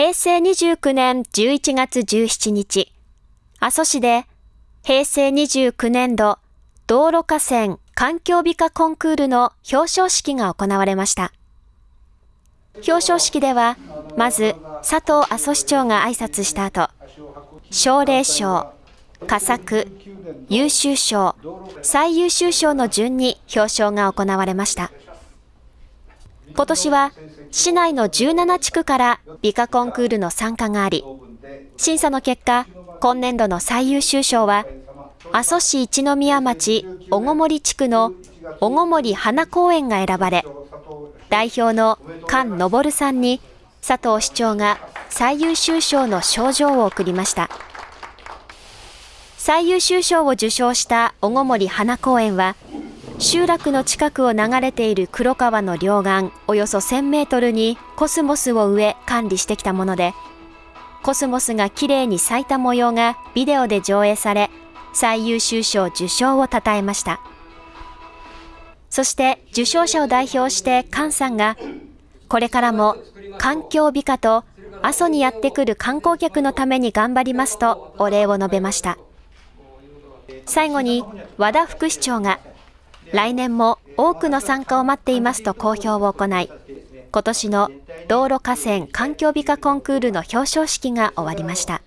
平成29年11月17日、阿蘇市で平成29年度道路河川環境美化コンクールの表彰式が行われました。表彰式では、まず佐藤阿蘇市長が挨拶した後、奨励賞、佳作、優秀賞、最優秀賞の順に表彰が行われました。今年は市内の17地区から美化コンクールの参加があり、審査の結果、今年度の最優秀賞は、阿蘇市一宮町小小森地区の小小森花公園が選ばれ、代表の菅昇さんに佐藤市長が最優秀賞の賞状を送りました。最優秀賞を受賞した小小森花公園は、集落の近くを流れている黒川の両岸およそ1000メートルにコスモスを植え管理してきたもので、コスモスがきれいに咲いた模様がビデオで上映され、最優秀賞受賞を称えました。そして受賞者を代表して菅さんが、これからも環境美化と阿蘇にやってくる観光客のために頑張りますとお礼を述べました。最後に和田副市長が来年も多くの参加を待っていますと公表を行い、今年の道路河川環境美化コンクールの表彰式が終わりました。